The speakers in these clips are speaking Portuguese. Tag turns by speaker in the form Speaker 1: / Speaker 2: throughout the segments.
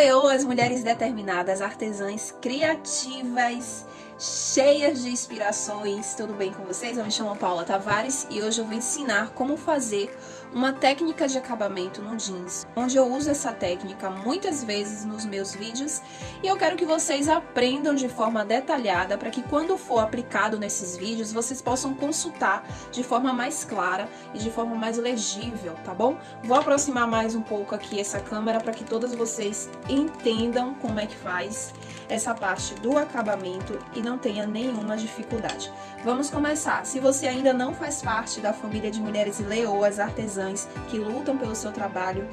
Speaker 1: leoas, mulheres determinadas, artesãs criativas, cheias de inspirações. Tudo bem com vocês? Eu me chamo Paula Tavares e hoje eu vou ensinar como fazer uma técnica de acabamento no jeans, onde eu uso essa técnica muitas vezes nos meus vídeos e eu quero que vocês aprendam de forma detalhada para que quando for aplicado nesses vídeos, vocês possam consultar de forma mais clara e de forma mais legível, tá bom? Vou aproximar mais um pouco aqui essa câmera para que todas vocês entendam como é que faz essa parte do acabamento e não tenha nenhuma dificuldade. Vamos começar. Se você ainda não faz parte da família de mulheres leoas artesãs que lutam pelo seu trabalho,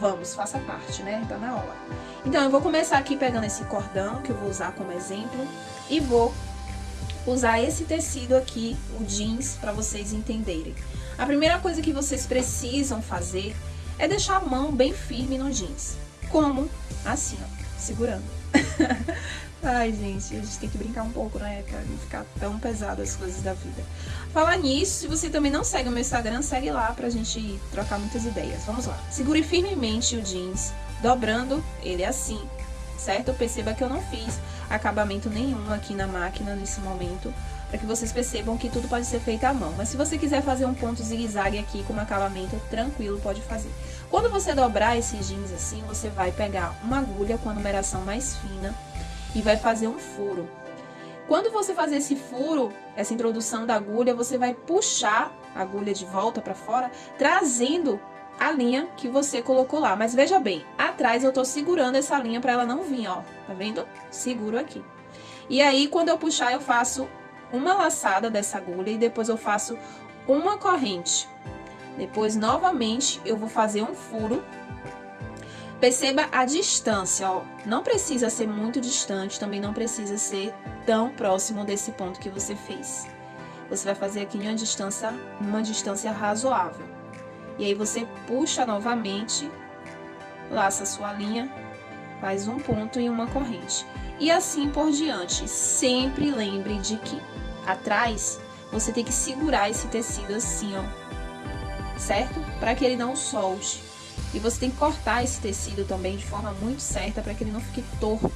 Speaker 1: vamos, faça parte, né? Tá na hora. Então, eu vou começar aqui pegando esse cordão, que eu vou usar como exemplo, e vou usar esse tecido aqui, o jeans, para vocês entenderem. A primeira coisa que vocês precisam fazer é deixar a mão bem firme no jeans. Como? Assim, ó, segurando. Gente, a gente tem que brincar um pouco, né? Pra não ficar tão pesado as coisas da vida. Falar nisso, se você também não segue o meu Instagram, segue lá pra gente trocar muitas ideias. Vamos lá. Segure firmemente o jeans, dobrando ele assim, certo? Perceba que eu não fiz acabamento nenhum aqui na máquina nesse momento, para que vocês percebam que tudo pode ser feito à mão. Mas se você quiser fazer um ponto zigue-zague aqui com acabamento, tranquilo, pode fazer. Quando você dobrar esses jeans assim, você vai pegar uma agulha com a numeração mais fina e vai fazer um furo. Quando você fazer esse furo, essa introdução da agulha, você vai puxar a agulha de volta para fora, trazendo a linha que você colocou lá. Mas veja bem, atrás eu tô segurando essa linha para ela não vir, ó. Tá vendo? Seguro aqui. E aí, quando eu puxar, eu faço uma laçada dessa agulha e depois eu faço uma corrente. Depois, novamente, eu vou fazer um furo. Perceba a distância, ó. Não precisa ser muito distante, também não precisa ser tão próximo desse ponto que você fez. Você vai fazer aqui em uma distância, uma distância razoável. E aí, você puxa novamente, laça sua linha, faz um ponto e uma corrente. E assim por diante. Sempre lembre de que atrás, você tem que segurar esse tecido assim, ó certo? Para que ele não solte. E você tem que cortar esse tecido também de forma muito certa para que ele não fique torto.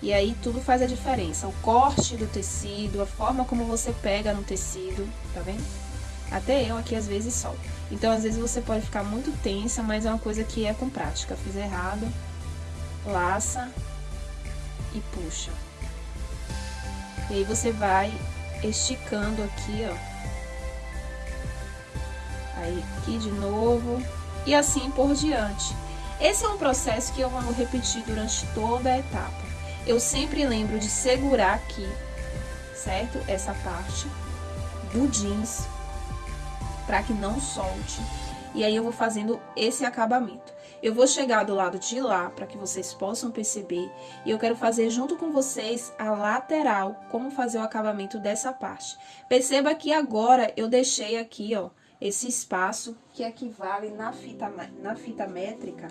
Speaker 1: E aí tudo faz a diferença. O corte do tecido, a forma como você pega no tecido, tá vendo? Até eu aqui às vezes solto. Então às vezes você pode ficar muito tensa, mas é uma coisa que é com prática. Fiz errado, laça e puxa. E aí você vai esticando aqui, ó Aí aqui de novo e assim por diante. Esse é um processo que eu vou repetir durante toda a etapa. Eu sempre lembro de segurar aqui, certo? Essa parte do jeans, para que não solte. E aí eu vou fazendo esse acabamento. Eu vou chegar do lado de lá, para que vocês possam perceber. E eu quero fazer junto com vocês a lateral, como fazer o acabamento dessa parte. Perceba que agora eu deixei aqui, ó, esse espaço que equivale na fita, na fita métrica.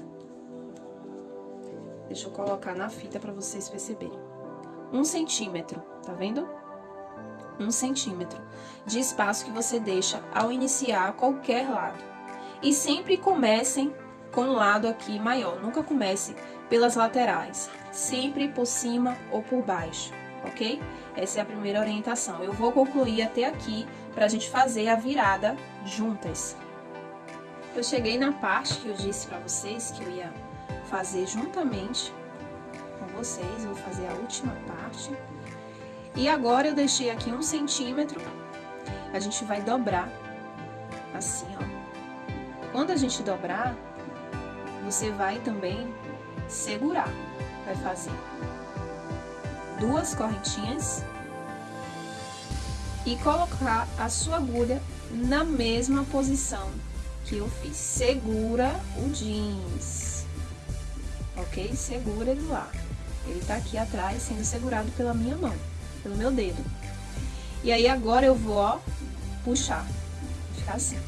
Speaker 1: Deixa eu colocar na fita para vocês perceberem. Um centímetro, tá vendo? Um centímetro de espaço que você deixa ao iniciar qualquer lado. E sempre comecem com o lado aqui maior, nunca comece pelas laterais, sempre por cima ou por baixo, ok? Essa é a primeira orientação. Eu vou concluir até aqui para a gente fazer a virada juntas. Eu cheguei na parte que eu disse para vocês que eu ia fazer juntamente com vocês, eu vou fazer a última parte. E agora eu deixei aqui um centímetro, a gente vai dobrar assim, ó. Quando a gente dobrar, você vai também segurar, vai fazer duas correntinhas e colocar a sua agulha na mesma posição que eu fiz. Segura o jeans, ok? Segura ele lá. Ele tá aqui atrás sendo segurado pela minha mão, pelo meu dedo. E aí agora eu vou, ó, puxar, ficar assim.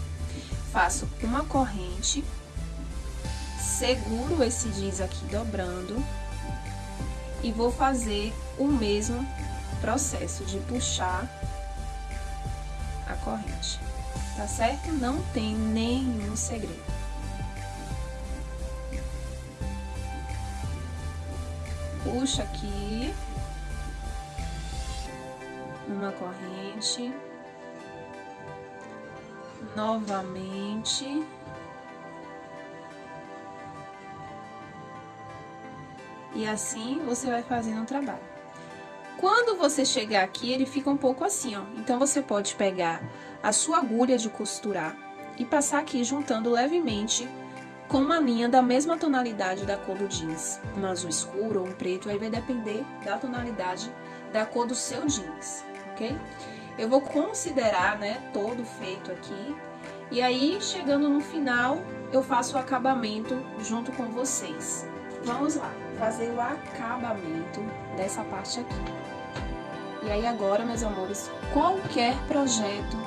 Speaker 1: Faço uma corrente, seguro esse jeans aqui dobrando e vou fazer o mesmo processo de puxar a corrente, tá certo? Não tem nenhum segredo. puxa aqui. Uma corrente. Novamente. E assim você vai fazendo o trabalho. Quando você chegar aqui, ele fica um pouco assim, ó. Então, você pode pegar a sua agulha de costurar e passar aqui juntando levemente com uma linha da mesma tonalidade da cor do jeans. Um azul escuro ou um preto, aí vai depender da tonalidade da cor do seu jeans, ok? Eu vou considerar, né, todo feito aqui. E aí, chegando no final, eu faço o acabamento junto com vocês. Vamos lá, fazer o acabamento dessa parte aqui. E aí agora, meus amores, qualquer projeto,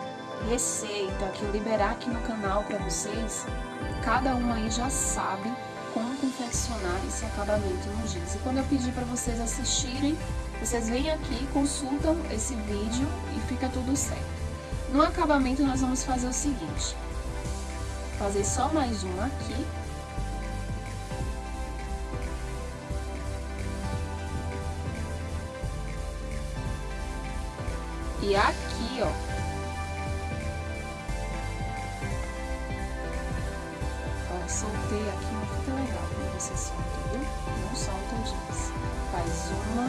Speaker 1: receita que eu liberar aqui no canal para vocês, cada uma aí já sabe como confeccionar esse acabamento no jeans. E quando eu pedir para vocês assistirem, vocês vêm aqui, consultam esse vídeo e fica tudo certo. No acabamento nós vamos fazer o seguinte, fazer só mais uma aqui, E aqui, ó. Soltei aqui uma fita legal quando você solta, viu? Não solta jeans. Faz uma,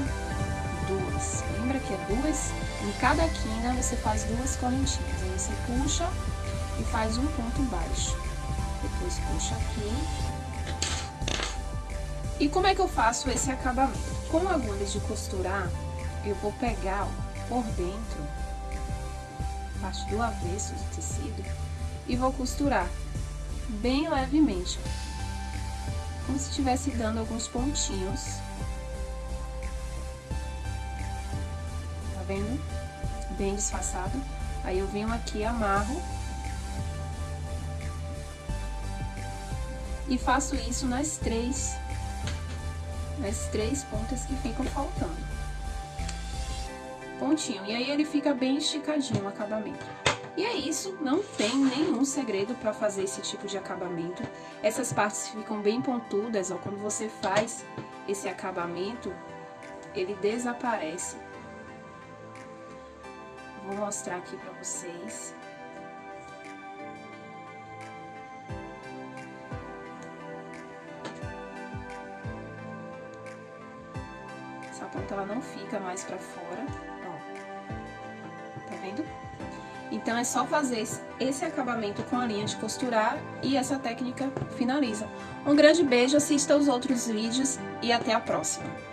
Speaker 1: duas. Lembra que é duas? Em cada quina você faz duas correntinhas. Aí você puxa e faz um ponto baixo. Depois puxa aqui. E como é que eu faço esse acabamento? Com agulhas de costurar, eu vou pegar, ó, por dentro, parte do avesso do tecido, e vou costurar bem levemente, como se estivesse dando alguns pontinhos. Tá vendo? Bem disfarçado. Aí eu venho aqui, amarro. E faço isso nas três, nas três pontas que ficam faltando pontinho. E aí ele fica bem esticadinho o acabamento. E é isso, não tem nenhum segredo para fazer esse tipo de acabamento. Essas partes ficam bem pontudas, ó, quando você faz esse acabamento, ele desaparece. Vou mostrar aqui para vocês. Ponta ela não fica mais para fora vendo? Então, é só fazer esse acabamento com a linha de costurar e essa técnica finaliza. Um grande beijo, assista os outros vídeos e até a próxima!